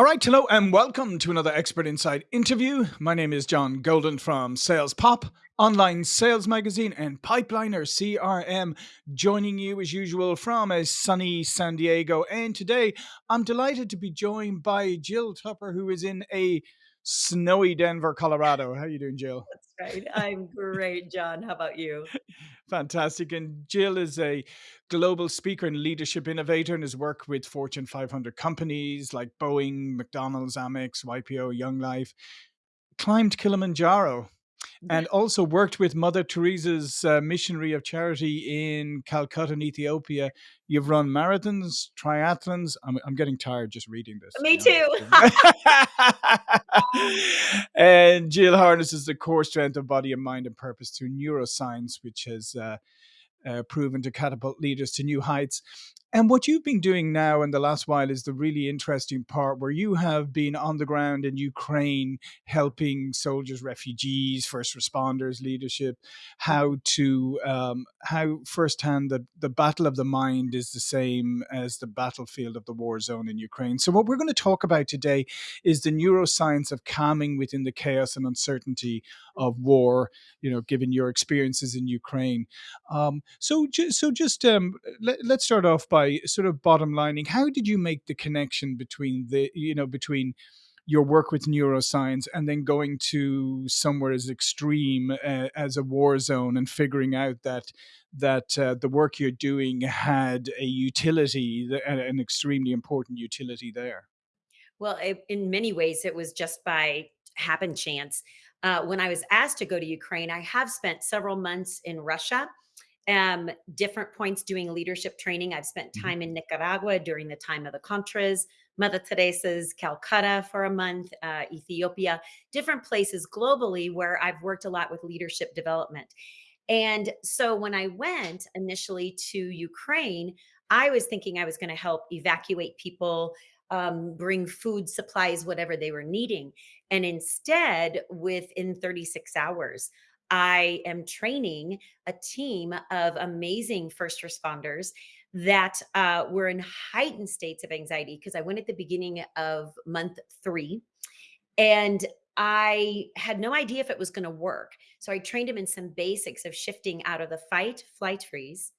All right, hello and welcome to another Expert Insight interview. My name is John Golden from Sales Pop, online sales magazine, and Pipeliner CRM, joining you as usual from a sunny San Diego. And today I'm delighted to be joined by Jill Tupper, who is in a snowy Denver, Colorado. How are you doing, Jill? Right. I'm great, John. How about you? Fantastic. And Jill is a global speaker and leadership innovator and has worked with Fortune 500 companies like Boeing, McDonald's, Amex, YPO, Young Life, climbed Kilimanjaro, and also worked with Mother Teresa's uh, missionary of charity in Calcutta, in Ethiopia. You've run marathons, triathlons. I'm, I'm getting tired just reading this. Me too. and Jill harnesses the core strength of body and mind and purpose through neuroscience, which has uh, uh, proven to catapult leaders to new heights. And what you've been doing now in the last while is the really interesting part where you have been on the ground in Ukraine helping soldiers, refugees, first responders, leadership, how to, um, how firsthand the, the battle of the mind is the same as the battlefield of the war zone in Ukraine. So, what we're going to talk about today is the neuroscience of calming within the chaos and uncertainty of war, you know, given your experiences in Ukraine. Um, so, ju- so just um, let, let's start off by sort of bottom lining. How did you make the connection between the, you know, between your work with neuroscience and then going to somewhere as extreme uh, as a war zone and figuring out that that uh, the work you're doing had a utility, an extremely important utility there? Well, in many ways, it was just by happen chance. Uh, when I was asked to go to Ukraine, I have spent several months in Russia um, different points doing leadership training. I've spent Mhm. time in Nicaragua during the time of the Contras, Mother Teresa's Calcutta for a month, uh, Ethiopia, different places globally where I've worked a lot with leadership development. And so when I went initially to Ukraine, I was thinking I was going to help evacuate people, um, bring food supplies, whatever they were needing. And instead, within 36 hours, I am training a team of amazing first responders that uh, were in heightened states of anxiety because I went at the beginning of month three and I had no idea if it was going to work. So I trained him in some basics of shifting out of the fight, flight, freeze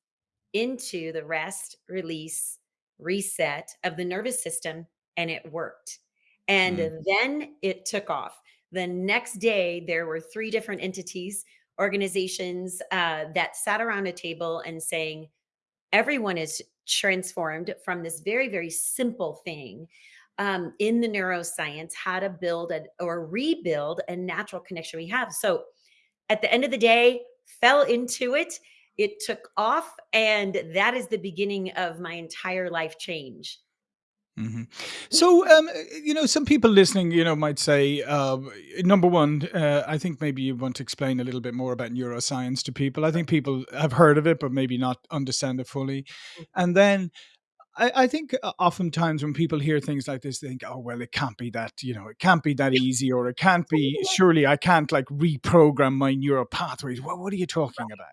into the rest, release, reset of the nervous system, and it worked. And Mm. then it took off. The next day, there were three different entities, organizations uh, that sat around a table and saying, everyone is transformed from this very, very simple thing um, in the neuroscience, how to build a, or rebuild a natural connection we have. So at the end of the day, fell into it. It took off, and that is the beginning of my entire life change. Hmm So, um, you know, some people listening, you know, might say, uh, number one, uh, I think maybe you want to explain a little bit more about neuroscience to people. I think people have heard of it, but maybe not understand it fully. And then I, I think uh, oftentimes when people hear things like this, they think, oh, well, it can't be that, you know, it can't be that easy, or it can't be, surely I can't like reprogram my neural pathways. What, what are you talking about?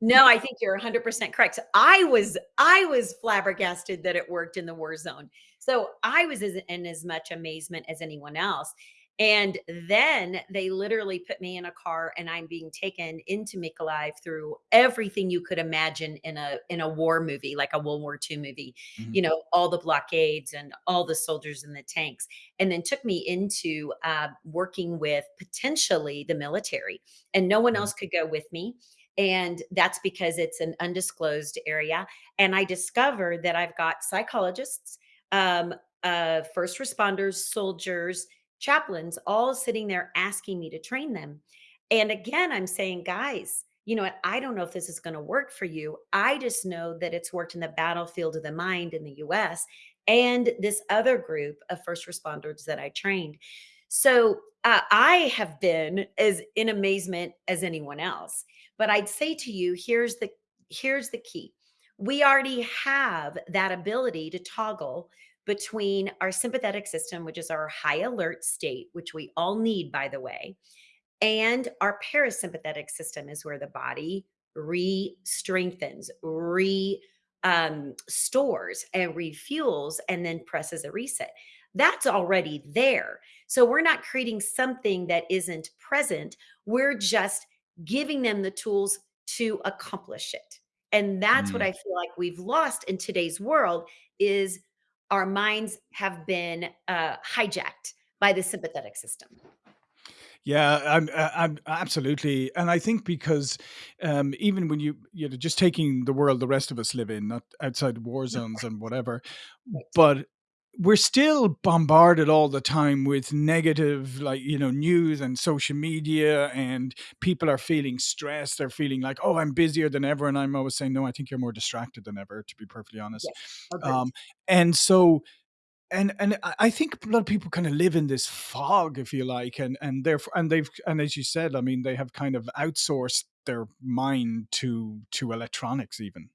No, I think you're 100% correct. So I was I was flabbergasted that it worked in the war zone. So I was in as much amazement as anyone else. And then they literally put me in a car and I'm being taken into Mykolaiv through everything you could imagine in a in a war movie, like a World War II movie. hmm You know, all the blockades and all the soldiers in the tanks. And then took me into uh, working with potentially the military. And no one else could go with me and that's because it's an undisclosed area. And I discovered that I've got psychologists, um, uh, first responders, soldiers, chaplains, all sitting there asking me to train them. And again, I'm saying, guys, you know what? I don't know if this is going to work for you. I just know that it's worked in the battlefield of the mind in the US and this other group of first responders that I trained. So uh, I have been as in amazement as anyone else. But I'd say to you, here's the here's the key. We already have that ability to toggle between our sympathetic system, which is our high alert state, which we all need, by the way, and our parasympathetic system is where the body re-strengthens, re um, stores and refuels, and then presses a reset. That's already there. So we're not creating something that isn't present. We're just giving them the tools to accomplish it. And that's what Mm. I feel like we've lost in today's world is our minds have been uh, hijacked by the sympathetic system. Yeah, I'm, uh, I'm absolutely, and I think because um, even when you you know just taking the world the rest of us live in, not outside war zones and whatever, but we're still bombarded all the time with negative, like you know, news and social media, and people are feeling stressed. They're feeling like, oh, I'm busier than ever, and I'm always saying, no, I think you're more distracted than ever, to be perfectly honest. Yes. Um, and so and and I I think a lot of people kind of live in this fog, if you like, and and therefore and they've and as you said, I mean, they have kind of outsourced their mind to to electronics even.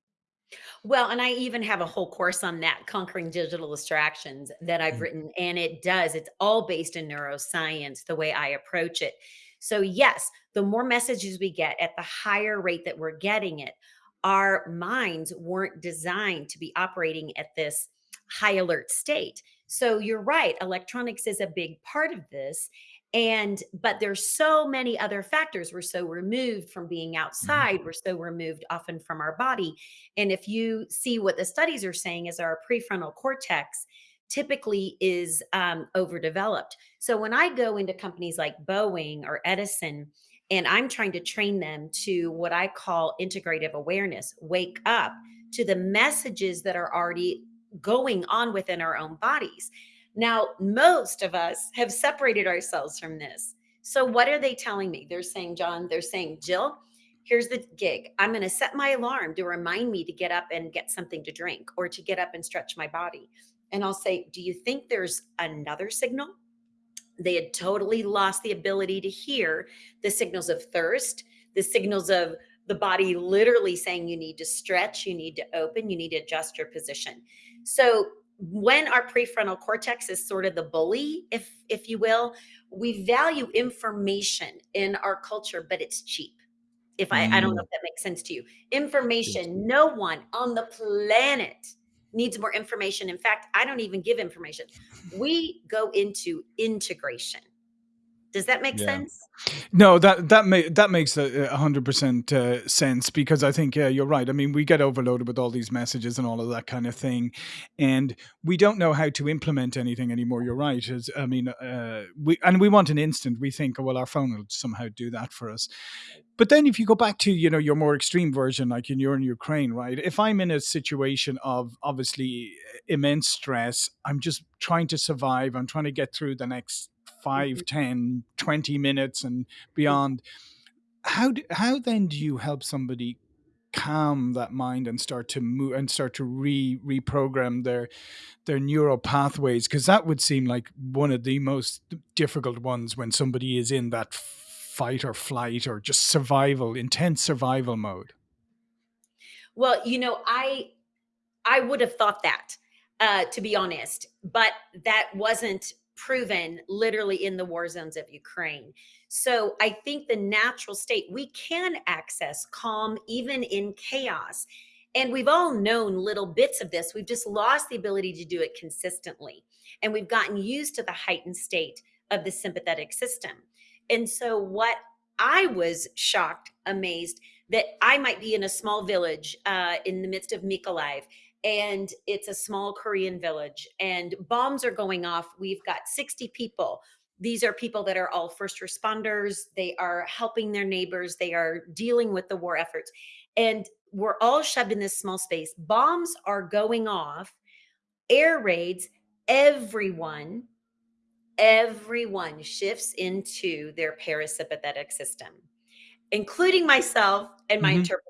Well, and I even have a whole course on that, conquering digital distractions that I've Mm, written, and it does. It's all based in neuroscience, the way I approach it. So, yes, the more messages we get at the higher rate that we're getting it, our minds weren't designed to be operating at this high alert state. So, you're right, electronics is a big part of this. And, but there's so many other factors. We're so removed from being mhm, outside. We're so removed often from our body and if you see what the studies are saying is our prefrontal cortex typically is um, overdeveloped. So when I go into companies like Boeing or Edison, and I'm trying to train them to what I call integrative awareness, wake up to the messages that are already going on within our own bodies. Now, most of us have separated ourselves from this. So, what are they telling me? They're saying, John, they're saying, Jill, here's the gig. I'm going to set my alarm to remind me to get up and get something to drink or to get up and stretch my body. And I'll say, Do you think there's another signal? They had totally lost the ability to hear the signals of thirst, the signals of the body literally saying you need to stretch, you need to open, you need to adjust your position. So when our prefrontal cortex is sort of the bully, if if you will, we value information in our culture, but it's cheap if I I don't know mm, if that makes sense to you. Information, no one on the planet needs more information. In fact, I don't even give information. We go into integration. Does that make Yeah. sense? No, that that ma that makes a 100% uh, sense because I think, yeah, you're right. I mean, we get overloaded with all these messages and all of that kind of thing, and we don't know how to implement anything anymore. You're right. It's, I mean, uh, we and we want an instant. We think, oh, well, our phone will somehow do that for us. But then if you go back to, you know, your more extreme version, like in you're in Ukraine, right? If I'm in a situation of obviously immense stress, I'm just trying to survive. I'm trying to get through the next Mhm, five, 10, 20 minutes and mhm. beyond. How do, how then do you help somebody calm that mind and start to move and start to re reprogram their their neural pathways? Because that would seem like one of the most difficult ones when somebody is in that fight or flight or just survival, intense survival mode. Well, you know, I I would have thought that, uh, to be honest, but that wasn't proven literally in the war zones of Ukraine. So I think the natural state, we can access calm even in chaos. And we've all known little bits of this. We've just lost the ability to do it consistently. And we've gotten used to the heightened state of the sympathetic system. And so, what I was shocked, amazed that I might be in a small village uh, in the midst of Mykolaiv and it's a small Korean village, and bombs are going off. We've got 60 people. These are people that are all first responders. They are helping their neighbors. They are dealing with the war efforts. And we're all shoved in this small space. Bombs are going off, air raids. Everyone, everyone shifts into their parasympathetic system, including myself and my Mhm. interpreter.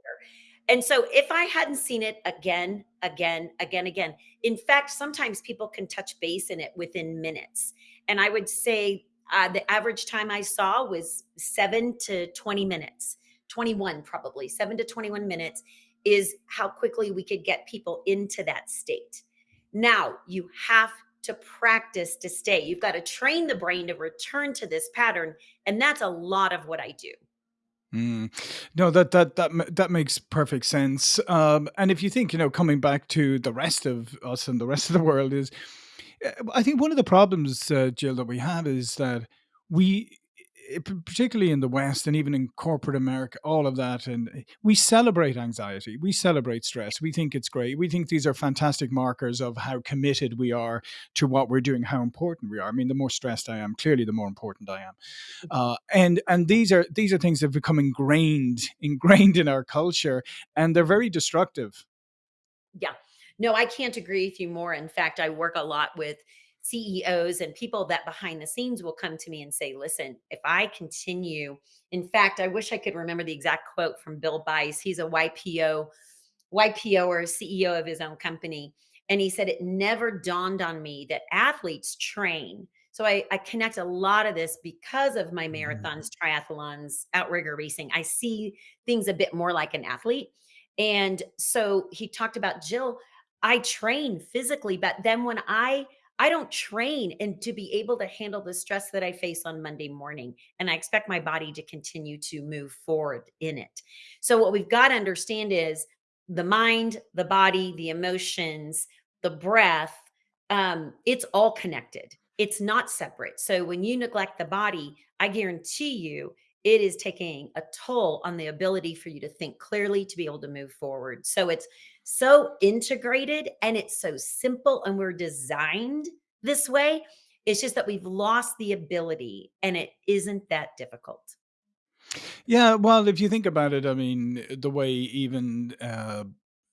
And so if I hadn't seen it again, again, again, again, in fact, sometimes people can touch base in it within minutes. And I would say uh, the average time I saw was seven to 20 minutes, 21 probably, seven to 21 minutes is how quickly we could get people into that state. Now you have to practice to stay. You've got to train the brain to return to this pattern. And that's a lot of what I do. Mm. No, that that that that makes perfect sense. Um, and if you think, you know, coming back to the rest of us and the rest of the world is Eh, I think one of the problems, uh, Jill, that we have is that we, p- particularly in the West and even in corporate America, all of that, and eh, we celebrate anxiety, we celebrate stress. We think it's great. We think these are fantastic markers of how committed we are to what we're doing, how important we are. I mean, the more stressed I am, clearly, the more important I am. Uh, and and these are these are things that have become ingrained ingrained in our culture, and they're very destructive. Yeah. No, I can't agree with you more. In fact, I work a lot with CEOs and people that behind the scenes will come to me and say, listen, if I continue, in fact, I wish I could remember the exact quote from Bill Bice. He's a YPO, YPO or CEO of his own company. And he said, it never dawned on me that athletes train. So I, I connect a lot of this because of my Mhm. marathons, triathlons, outrigger racing. I see things a bit more like an athlete and so he talked about Jill, I train physically, but then when I I don't train and to be able to handle the stress that I face on Monday morning and I expect my body to continue to move forward in it. So what we've got to understand is the mind, the body, the emotions, the breath, um, it's all connected. It's not separate. So when you neglect the body, I guarantee you it is taking a toll on the ability for you to think clearly to be able to move forward. So it's so integrated and it's so simple and we're designed this way. It's just that we've lost the ability and it isn't that difficult. Yeah, well, if you think about it, I mean, the way even uh,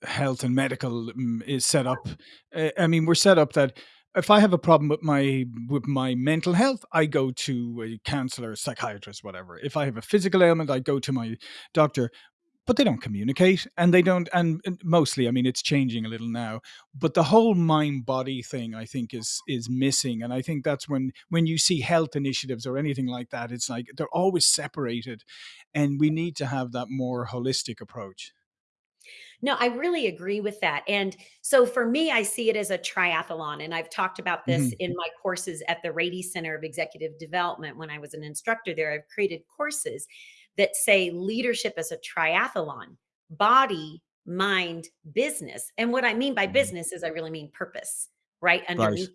health and medical mm, is set up, uh, I mean, we're set up that if I have a problem with my with my mental health, I go to a counselor, psychiatrist, whatever. If I have a physical ailment, I go to my doctor. But they don't communicate, and they don't and and mostly, I mean, it's changing a little now, but the whole mind-body thing, I think, is is missing, and I think that's when when you see health initiatives or anything like that, it's like they're always separated, and we need to have that more holistic approach. No, I really agree with that. And so for me, I see it as a triathlon. And I've talked about this Mhm. in my courses at the Rady Center of Executive Development when I was an instructor there. I've created courses that say leadership as a triathlon body, mind, business. And what I mean by Mhm. business is I really mean purpose, right? Right. Underneath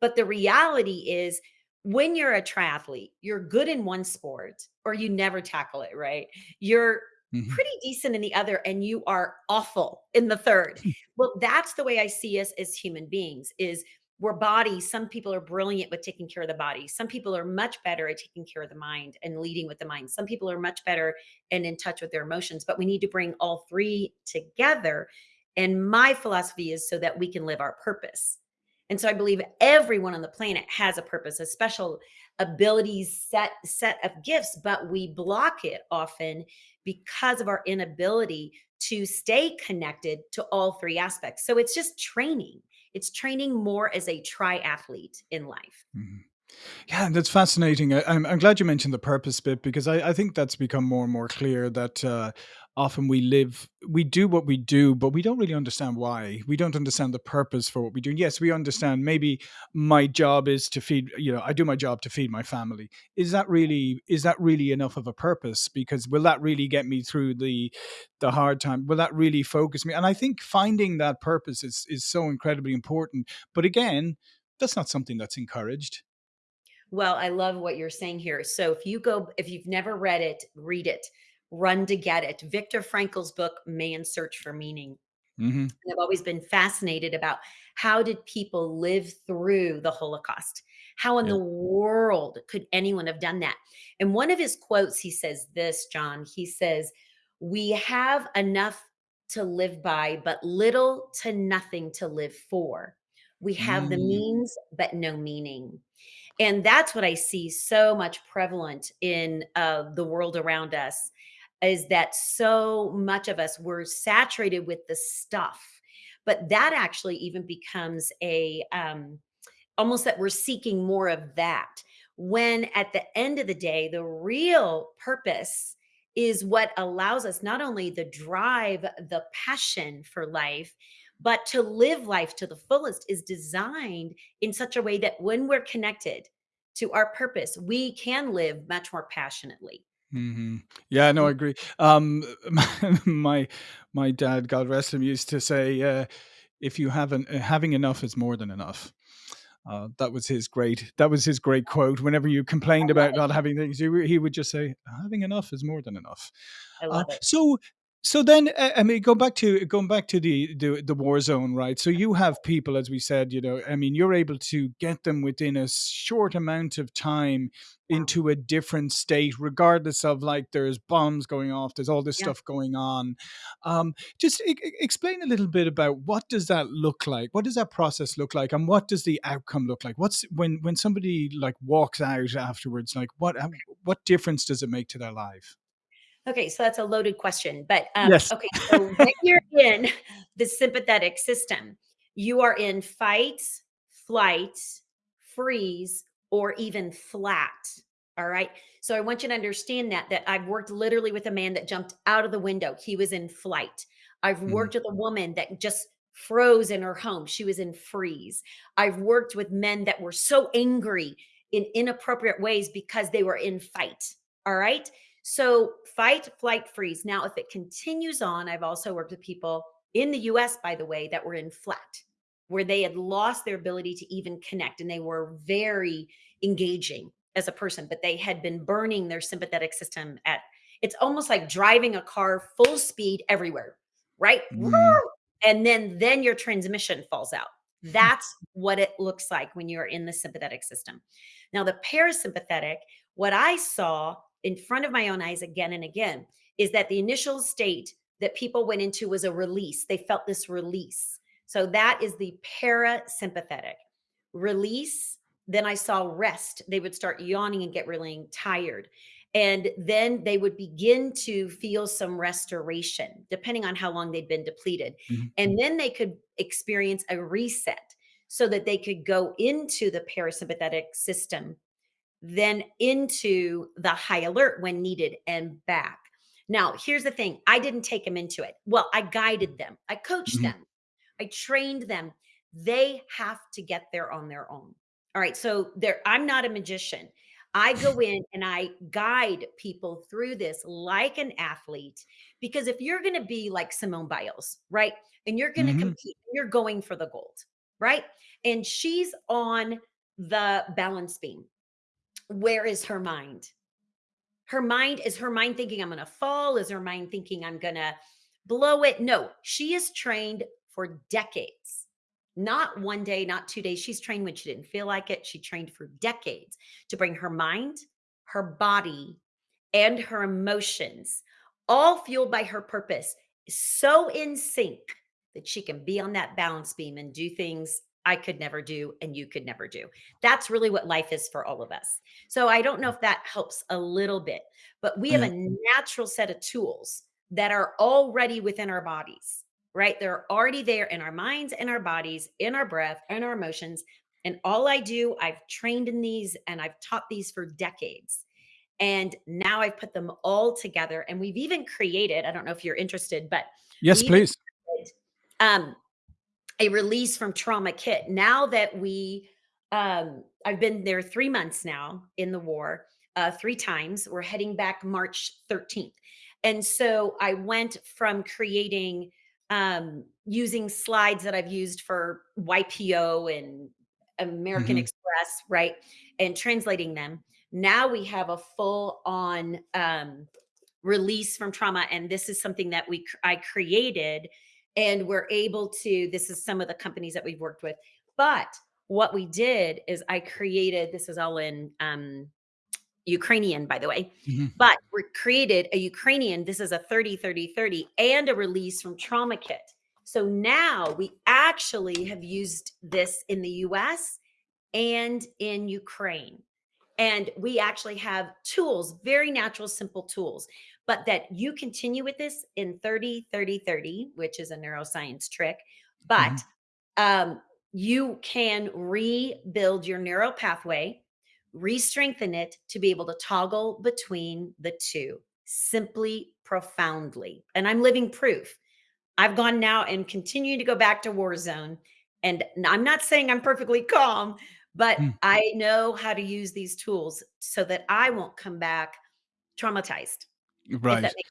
but the reality is when you're a triathlete, you're good in one sport or you never tackle it, right? You're Mhm. pretty decent in the other and you are awful in the third. Well, that's the way I see us as human beings is we're bodies. Some people are brilliant with taking care of the body. Some people are much better at taking care of the mind and leading with the mind. Some people are much better and in touch with their emotions, but we need to bring all three together. And my philosophy is so that we can live our purpose. And so I believe everyone on the planet has a purpose, a special abilities set set of gifts, but we block it often because of our inability to stay connected to all three aspects. So it's just training. It's training more as a triathlete in life. Mhm. Yeah, that's fascinating. I, I'm I'm glad you mentioned the purpose bit because I, I think that's become more and more clear that uh, often we live, we do what we do, but we don't really understand why. We don't understand the purpose for what we do. Yes, we understand maybe my job is to feed, you know, I do my job to feed my family. Is that really is that really enough of a purpose? Because will that really get me through the the hard time? Will that really focus me? And I think finding that purpose is is so incredibly important. But again, that's not something that's encouraged. Well, I love what you're saying here. So if you go, if you've never read it, read it. Run to get it. Viktor Frankl's book, Man's Search for Meaning. hmm And I've always been fascinated about how did people live through the Holocaust? How in Yeah. the world could anyone have done that? And one of his quotes, he says this, John, he says, We have enough to live by, but little to nothing to live for. We have the Mm, means, but no meaning. And that's what I see so much prevalent in uh, the world around us is that so much of us we're saturated with the stuff but that actually even becomes a um almost that we're seeking more of that when at the end of the day the real purpose is what allows us not only the drive the passion for life but to live life to the fullest is designed in such a way that when we're connected to our purpose we can live much more passionately mhm. Yeah, no, I agree. Um, my my dad, God rest him, used to say, uh, "If you haven't uh, having enough is more than enough." Uh, that was his great. That was his great quote. Whenever you complained love about it. not having things, he, he would just say, "Having enough is more than enough." I Uh, love it. so, so then, I mean, go back to going back to the, the the war zone, right? So you have people, as we said, you know, I mean, you're able to get them within a short amount of time into a different state, regardless of like there's bombs going off, there's all this Yeah. stuff going on. Um, just e- explain a little bit about what does that look like? What does that process look like, and what does the outcome look like? What's when when somebody like walks out afterwards? Like what um, what difference does it make to their life? Okay, so that's a loaded question, but, um, Yes. okay, so when you're in the sympathetic system, you are in fight, flight, freeze, or even flat, all right? So I want you to understand that that I've worked literally with a man that jumped out of the window, he was in flight. I've Mhm, worked with a woman that just froze in her home, she was in freeze. I've worked with men that were so angry in inappropriate ways because they were in fight, all right? So fight, flight, freeze. Now, if it continues on, I've also worked with people in the US, by the way, that were in flat, where they had lost their ability to even connect and they were very engaging as a person, but they had been burning their sympathetic system at it's almost like driving a car full speed everywhere, right? Mm, And then then your transmission falls out. That's what it looks like when you're in the sympathetic system. Now, the parasympathetic, what I saw in front of my own eyes again and again is that the initial state that people went into was a release. They felt this release. So that is the parasympathetic release. Then I saw rest. They would start yawning and get really tired. And then they would begin to feel some restoration, depending on how long they'd been depleted. mhm, And then they could experience a reset so that they could go into the parasympathetic system then into the high alert when needed and back. Now, here's the thing I didn't take them into it. Well, I guided them, I coached mhm, them, I trained them. They have to get there on their own. All right. So there, I'm not a magician. I go in and I guide people through this like an athlete. Because if you're going to be like Simone Biles, right? And you're going to mhm, compete, you're going for the gold, right? And she's on the balance beam where is her mind? Her mind is her mind thinking I'm going to fall? Is her mind thinking I'm going to blow it? No, she is trained for decades. Not one day, not two days. She's trained when she didn't feel like it. She trained for decades to bring her mind, her body, and her emotions, all fueled by her purpose, so in sync that she can be on that balance beam and do things I could never do and you could never do. That's really what life is for all of us. So I don't know if that helps a little bit, but we have a natural set of tools that are already within our bodies, right? They're already there in our minds, in our bodies, in our breath, in our emotions. And all I do, I've trained in these and I've taught these for decades. And now I've put them all together and we've even created, I don't know if you're interested, but yes, please. created, um, a release from trauma kit. Now that we, um, I've been there three months now in the war, uh, three times. We're heading back March 13th. And so I went from creating, um, using slides that I've used for YPO and American Mhm, Express, right? And translating them. Now we have a full on um, release from trauma and this is something that we i created and we're able to this is some of the companies that we've worked with but what we did is i created this is all in um, ukrainian by the way mhm, but we created a ukrainian this is a 30 30 30 and a release from trauma kit. So now we actually have used this in the us and in ukraine. And we actually have tools, very natural, simple tools, but that you continue with this in 30, 30, 30, which is a neuroscience trick. But mhm. um, you can rebuild your neural pathway, re strengthen it to be able to toggle between the two simply, profoundly. And I'm living proof. I've gone now and continue to go back to war zone. And I'm not saying I'm perfectly calm, but Mm, I know how to use these tools so that I won't come back traumatized, if right. that makes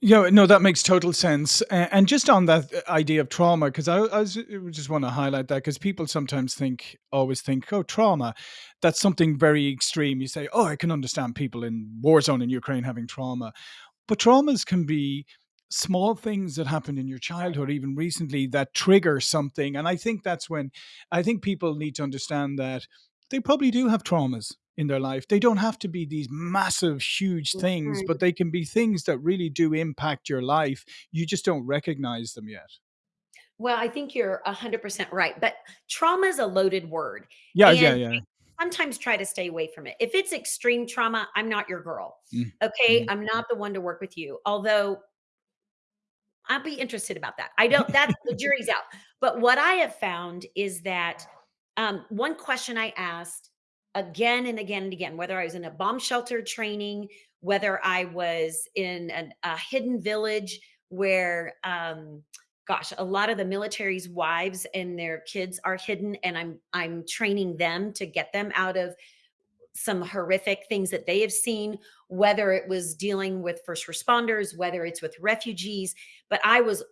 Yeah, no, that makes total sense. A- And just on that uh, idea of trauma, because I, I was- I just want to highlight that because people sometimes think, always think, oh, trauma, that's something very extreme. You say, oh, I can understand people in war zone in Ukraine having trauma. But traumas can be small things that happened in your childhood, even recently, that trigger something. And I think that's when I think people need to understand that they probably do have traumas in their life. They don't have to be these massive, huge things, Mhm. but they can be things that really do impact your life. You just don't recognize them yet. Well, I think you're 100% right, but trauma is a loaded word, Yeah, yeah, and yeah. I sometimes try to stay away from it. If it's extreme trauma, I'm not your girl, Mm, okay? mhm. I'm not the one to work with you, although I'd be interested about that. I don't that's the jury's out. But what I have found is that um, one question I asked again and again and again, whether I was in a bomb shelter training, whether I was in an, a hidden village where, um, gosh, a lot of the military's wives and their kids are hidden, and I'm I'm training them to get them out of some horrific things that they have seen, whether it was dealing with first responders, whether it's with refugees. But I was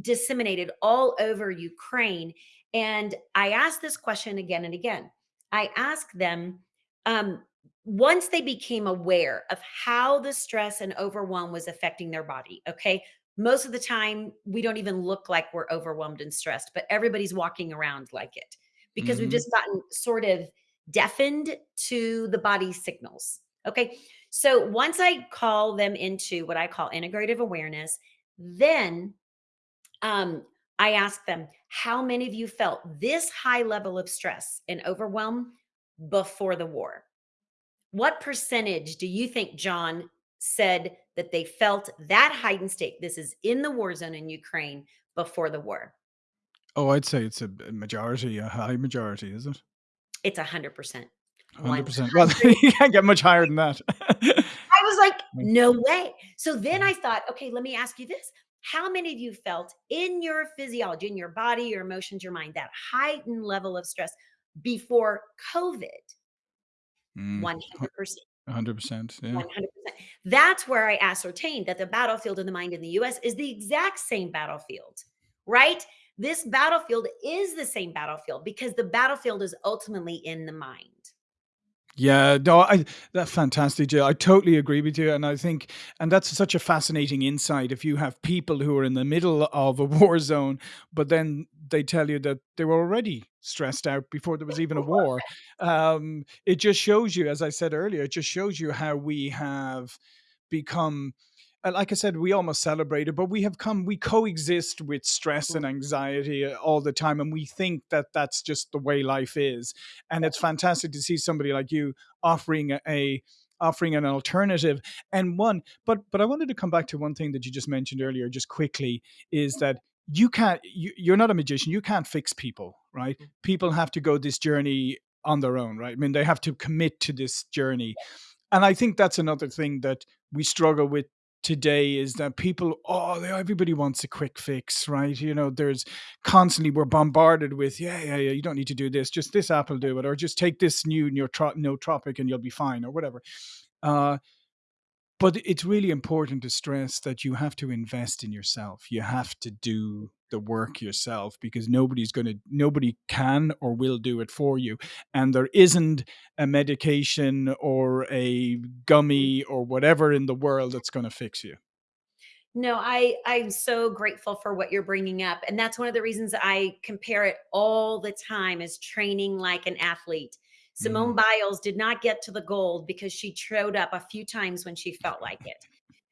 disseminated all over Ukraine. And I asked this question again and again. I asked them, um, once they became aware of how the stress and overwhelm was affecting their body, okay, most of the time we don't even look like we're overwhelmed and stressed, but everybody's walking around like it because we've Mhm. just gotten sort of deafened to the body signals. Okay. So once I call them into what I call integrative awareness, then um, I asked them, how many of you felt this high level of stress and overwhelm before the war? What percentage do you think, John, said that they felt that heightened state? This is in the war zone in Ukraine before the war. Oh, I'd say it's a majority, a high majority, is it? It's 100%. 100%. Well, you can't get much higher than that. I was like, "No way." So then. I thought, "Okay, let me ask you this. How many of you felt in your physiology, in your body, your emotions, your mind, that heightened level of stress before COVID?" Mm, 100%. 100%, yeah. 100%. That's where I ascertained that the battlefield of the mind in the US is the exact same battlefield, right? This battlefield is the same battlefield because the battlefield is ultimately in the mind. Yeah, no, I that's fantastic, Jill. I totally agree with you, and I think, and that's such a fascinating insight. If you have people who are in the middle of a war zone, but then they tell you that they were already stressed out before there was even a war, um, it just shows you, as I said earlier, it just shows you how we have become. Like I said, we almost celebrate it, but we have come, we coexist with stress and anxiety uh, all the time. And we think that that's just the way life is. And it's fantastic to see somebody like you offering a, a offering an alternative. And one but but i wanted to come back to one thing that you just mentioned earlier just quickly is that you can't you, you're not a magician you can't fix people right? People have to go this journey on their own right? I mean they have to commit to this journey. And I think that's another thing that we struggle with today is that people oh everybody wants a quick fix right? You know there's constantly we're bombarded with yeah yeah yeah you don't need to do this just this app will do it or just take this new nootropic and you'll be fine or whatever. Uh but it's really important to stress that you have to invest in yourself. You have to do the work yourself because nobody's going to nobody can or will do it for you and there isn't a medication or a gummy or whatever in the world that's going to fix you. No, I I'm so grateful for what you're bringing up, and that's one of the reasons I compare it all the time as training like an athlete. Simone Mm, Biles did not get to the gold because she showed up a few times when she felt like it.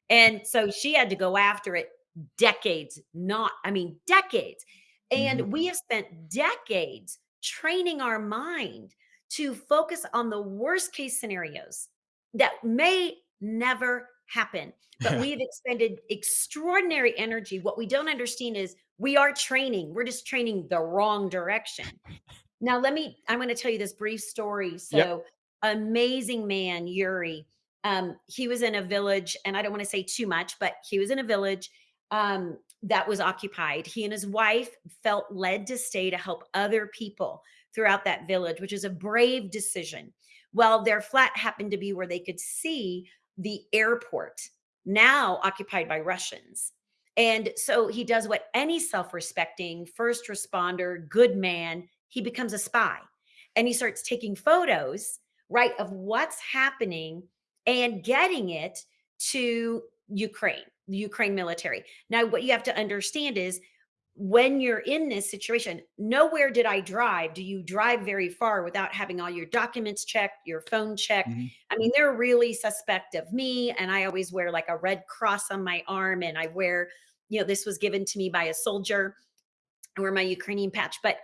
And so she had to go after it decades, not I mean decades. And we have spent decades training our mind to focus on the worst case scenarios that may never happen. But we've expended extraordinary energy. What we don't understand is we are training. We're just training the wrong direction. Now, let me I'm gonna tell you this brief story. Yep. So, amazing man, Yuri. Um, he was in a village, and I don't want to say too much, but he was in a village um, that was occupied. He and his wife felt led to stay to help other people throughout that village, which is a brave decision. Well, their flat happened to be where they could see the airport. now occupied by Russians. And so he does what any self respecting first responder, good man, he becomes a spy and he starts taking photos, right, of what's happening and getting it to Ukraine, the Ukraine military. Now, what you have to understand is when you're in this situation, nowhere did I drive. Do you drive very far without having all your documents checked, your phone checked? Mhm. I mean, they're really suspect of me. And I always wear like a red cross on my arm. And I wear, you know, this was given to me by a soldier. I wear my Ukrainian patch. But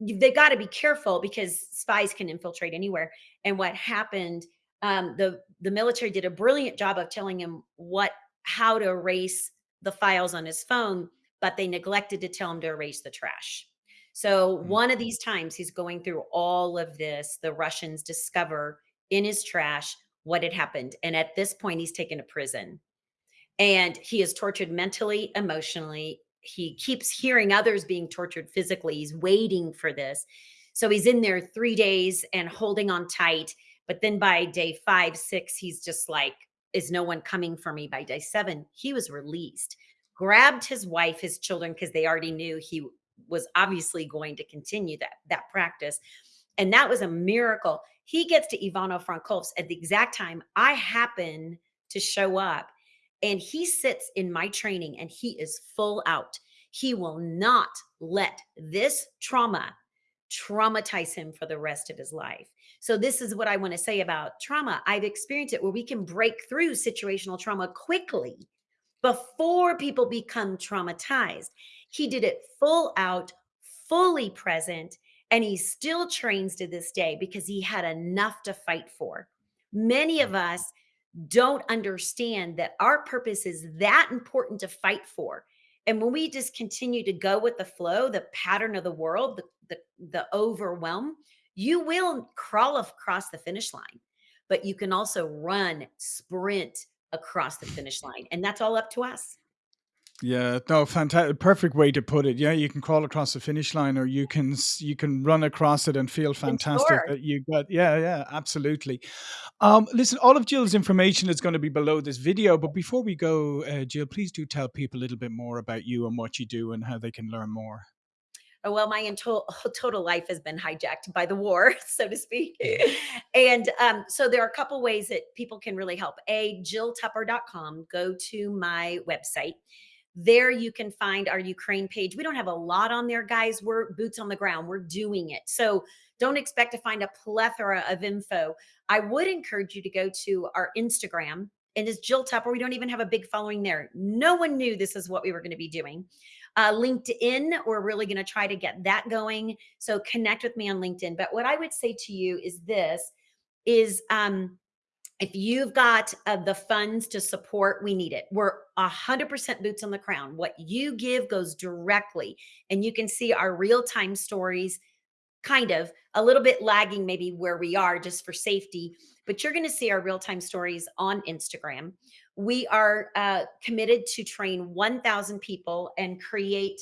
they got to be careful because spies can infiltrate anywhere. And what happened, um, the the military did a brilliant job of telling him what how to erase the files on his phone, but they neglected to tell him to erase the trash. So Mm. one of these times he's going through all of this, the Russians discover in his trash what had happened. And at this point, he's taken to prison and he is tortured mentally, emotionally. He keeps hearing others being tortured physically. He's waiting for this. So he's in there three days and holding on tight. But then by day five, six, he's just like, is no one coming for me? By day seven, he was released, grabbed his wife, his children, because they already knew he was obviously going to continue that, that practice. And that was a miracle. He gets to Ivano-Frankivsk at the exact time I happen to show up and he sits in my training and he is full out. He will not let this trauma traumatize him for the rest of his life. So, this is what I want to say about trauma. I've experienced it where we can break through situational trauma quickly before people become traumatized. He did it full out, fully present, and he still trains to this day because he had enough to fight for. Many of us don't understand that our purpose is that important to fight for. And when we just continue to go with the flow, the pattern of the world, the, the, the overwhelm, you will crawl across the finish line, but you can also run, sprint across the finish line. And that's all up to us. Yeah, no, fantastic, perfect way to put it. Yeah, you can crawl across the finish line, or you can you can run across it and feel fantastic that you got. Yeah, yeah, absolutely. Um, listen, all of Jill's information is going to be below this video, but before we go, uh, Jill, please do tell people a little bit more about you and what you do and how they can learn more. Oh, well, my total total life has been hijacked by the war, so to speak. And um, so there are a couple ways that people can really help. A, jilltupper.com. Go to my website. There you can find our Ukraine page. We don't have a lot on there, guys. We're boots on the ground. We're doing it. So don't expect to find a plethora of info. I would encourage you to go to our Instagram and it's Jill Tupper. We don't even have a big following there. No one knew this is what we were going to be doing. Uh, LinkedIn, we're really going to try to get that going. So connect with me on LinkedIn. But what I would say to you is this is um, if you've got uh, the funds to support, we need it. We're 100% boots on the ground. What you give goes directly, and you can see our real time stories kind of a little bit lagging maybe where we are just for safety but you're going to see our real-time stories on instagram we are uh, committed to train 1000 people and create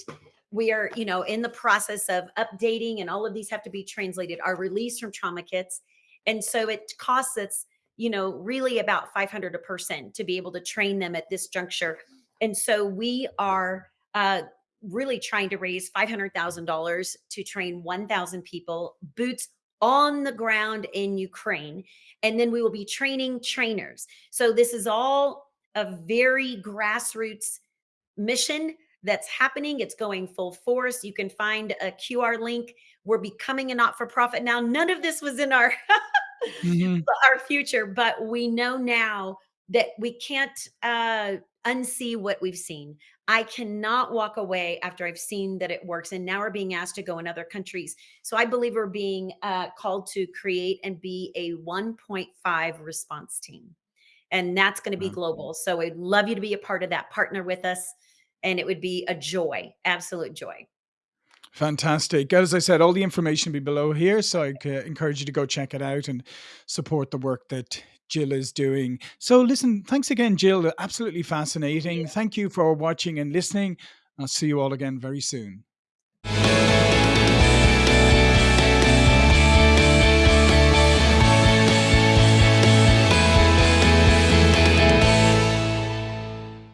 we are you know in the process of updating and all of these have to be translated our release from trauma kits and so it costs us you know really about 500 a person to be able to train them at this juncture and so we are uh, really trying to raise $500,000 to train 1,000 people, boots on the ground in Ukraine. And then we will be training trainers. So this is all a very grassroots mission that's happening. It's going full force. You can find a QR link. We're becoming a not for profit now. None of this was in our Mhm. our future, but we know now that we can't uh, unsee what we've seen. I cannot walk away after I've seen that it works. And now we're being asked to go in other countries. So I believe we're being uh, called to create and be a 1.5 response team. And that's going to be Wow. global. So I'd love you to be a part of that, partner with us. And it would be a joy, absolute joy. Fantastic. As I said, all the information will be below here. So I encourage you to go check it out and support the work that Jill is doing. So, listen, thanks again, Jill. Absolutely fascinating. Thank you for watching and listening. I'll see you all again very soon.